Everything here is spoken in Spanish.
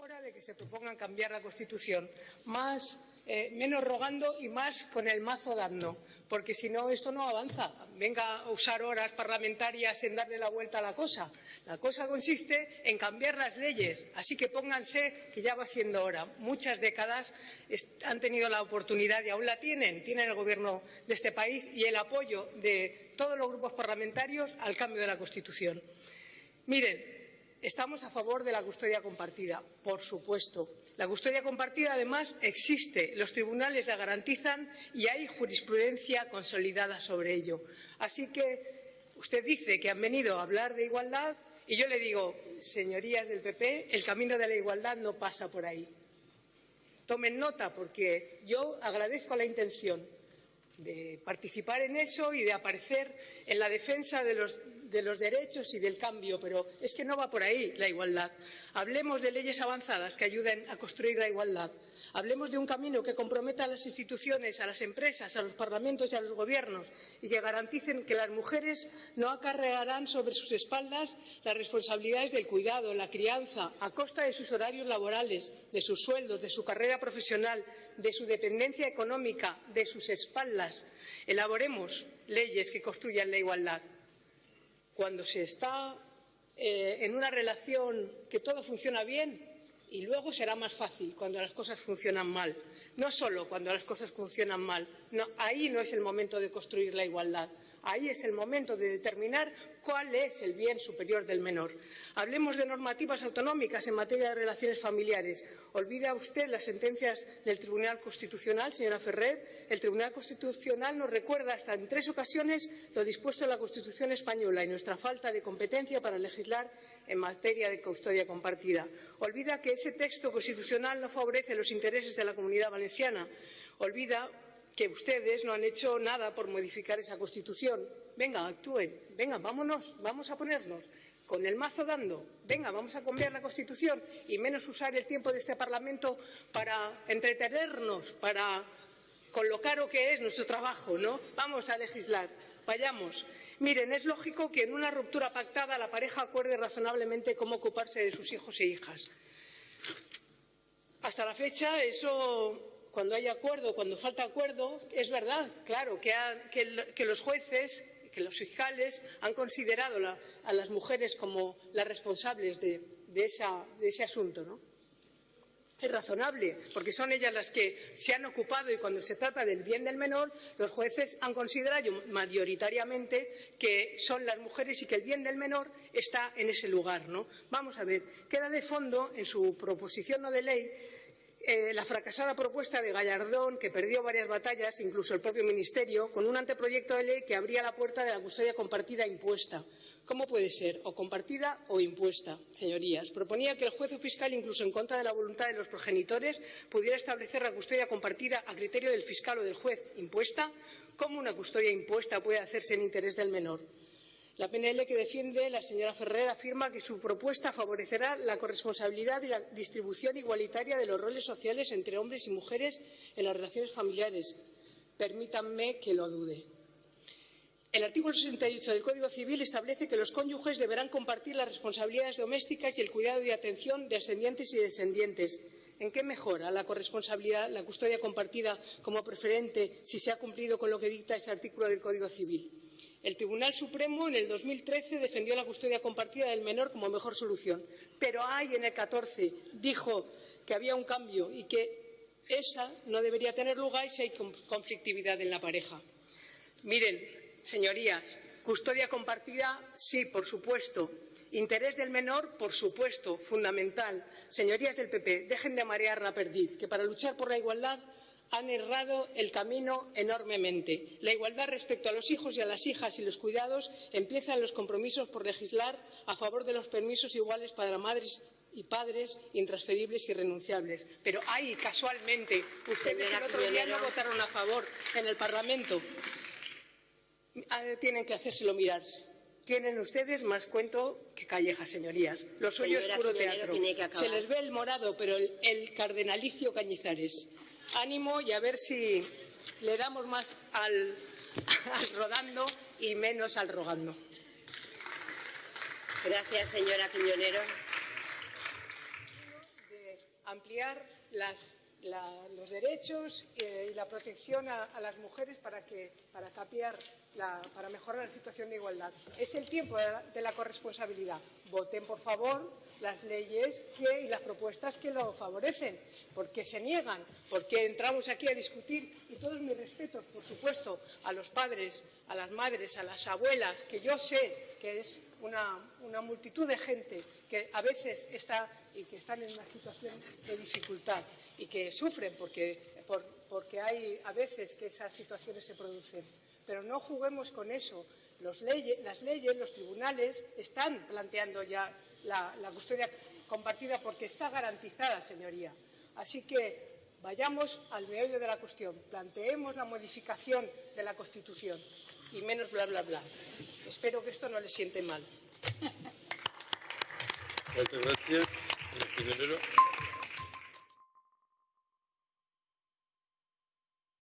hora de que se propongan cambiar la Constitución, más, eh, menos rogando y más con el mazo dando, porque si no esto no avanza. Venga a usar horas parlamentarias en darle la vuelta a la cosa. La cosa consiste en cambiar las leyes, así que pónganse que ya va siendo hora. Muchas décadas han tenido la oportunidad y aún la tienen, tienen el Gobierno de este país y el apoyo de todos los grupos parlamentarios al cambio de la Constitución. Miren, Estamos a favor de la custodia compartida, por supuesto. La custodia compartida, además, existe. Los tribunales la garantizan y hay jurisprudencia consolidada sobre ello. Así que usted dice que han venido a hablar de igualdad y yo le digo, señorías del PP, el camino de la igualdad no pasa por ahí. Tomen nota porque yo agradezco la intención de participar en eso y de aparecer en la defensa de los de los derechos y del cambio, pero es que no va por ahí la igualdad. Hablemos de leyes avanzadas que ayuden a construir la igualdad. Hablemos de un camino que comprometa a las instituciones, a las empresas, a los parlamentos y a los gobiernos y que garanticen que las mujeres no acarrearán sobre sus espaldas las responsabilidades del cuidado, la crianza, a costa de sus horarios laborales, de sus sueldos, de su carrera profesional, de su dependencia económica, de sus espaldas. Elaboremos leyes que construyan la igualdad cuando se está eh, en una relación que todo funciona bien y luego será más fácil cuando las cosas funcionan mal. No solo cuando las cosas funcionan mal. ahí no es el momento de construir la igualdad. Ahí es el momento de determinar cuál es el bien superior del menor. Hablemos de normativas autonómicas en materia de relaciones familiares. ¿Olvida usted las sentencias del Tribunal Constitucional, señora Ferrer? El Tribunal Constitucional nos recuerda hasta en tres ocasiones lo dispuesto en la Constitución española y nuestra falta de competencia para legislar en materia de custodia compartida. Olvida que ese texto constitucional no favorece los intereses de la comunidad valenciana. Olvida que ustedes no han hecho nada por modificar esa Constitución. Venga, actúen, venga, vámonos, vamos a ponernos con el mazo dando, venga, vamos a cambiar la Constitución y menos usar el tiempo de este Parlamento para entretenernos, para con lo caro que es nuestro trabajo, ¿no? Vamos a legislar, vayamos. Miren, es lógico que en una ruptura pactada la pareja acuerde razonablemente cómo ocuparse de sus hijos e hijas. Hasta la fecha eso cuando hay acuerdo, cuando falta acuerdo, es verdad, claro, que, los jueces, que los fiscales han considerado a las mujeres como las responsables de, ese asunto, ¿no? Es razonable, porque son ellas las que se han ocupado y cuando se trata del bien del menor, los jueces han considerado mayoritariamente que son las mujeres y que el bien del menor está en ese lugar. ¿no? Vamos a ver, queda de fondo en su proposición no de ley eh, la fracasada propuesta de Gallardón, que perdió varias batallas, incluso el propio Ministerio, con un anteproyecto de ley que abría la puerta de la custodia compartida impuesta. ¿Cómo puede ser? O compartida o impuesta, señorías. Proponía que el juez o fiscal, incluso en contra de la voluntad de los progenitores, pudiera establecer la custodia compartida a criterio del fiscal o del juez impuesta. ¿Cómo una custodia impuesta puede hacerse en interés del menor? La PNL que defiende la señora Ferrer afirma que su propuesta favorecerá la corresponsabilidad y la distribución igualitaria de los roles sociales entre hombres y mujeres en las relaciones familiares. Permítanme que lo dude. El artículo 68 del Código Civil establece que los cónyuges deberán compartir las responsabilidades domésticas y el cuidado y atención de ascendientes y descendientes. ¿En qué mejora la corresponsabilidad, la custodia compartida como preferente si se ha cumplido con lo que dicta ese artículo del Código Civil? El Tribunal Supremo en el 2013 defendió la custodia compartida del menor como mejor solución, pero hay en el 14 dijo que había un cambio y que esa no debería tener lugar si hay conflictividad en la pareja. Miren, señorías, custodia compartida, sí, por supuesto. Interés del menor, por supuesto, fundamental. Señorías del PP, dejen de marear la perdiz, que para luchar por la igualdad han errado el camino enormemente. La igualdad respecto a los hijos y a las hijas y los cuidados empieza en los compromisos por legislar a favor de los permisos iguales para madres y padres intransferibles y renunciables. Pero ahí, casualmente, ustedes el otro día no votaron a favor en el Parlamento. Ah, tienen que hacérselo mirar. Tienen ustedes más cuento que calleja, señorías. Lo suyo es puro teatro. Se les ve el morado, pero el cardenalicio Cañizares ánimo y a ver si le damos más al, rodando y menos al rogando. Gracias, señora Quiñonero. ampliar las, la- los derechos eh, y la protección a, a las mujeres para, que, para, capear la- para mejorar la situación de igualdad. Es el tiempo de la, de la corresponsabilidad. Voten, por favor, las leyes y las propuestas que lo favorecen. porque se niegan? Porque entramos aquí a discutir, y todos mis respetos, por supuesto, a los padres, a las madres, a las abuelas, que yo sé que es una, multitud de gente que a veces está y que están en una situación de dificultad y que sufren porque, por- porque hay a veces que esas situaciones se producen. Pero no juguemos con eso. Las leyes, los tribunales están planteando ya la, la custodia compartida porque está garantizada, señoría. Así que vayamos al meollo de la cuestión, planteemos la modificación de la Constitución y menos bla, bla, bla. Espero que esto no le siente mal. Senyor Piñonero.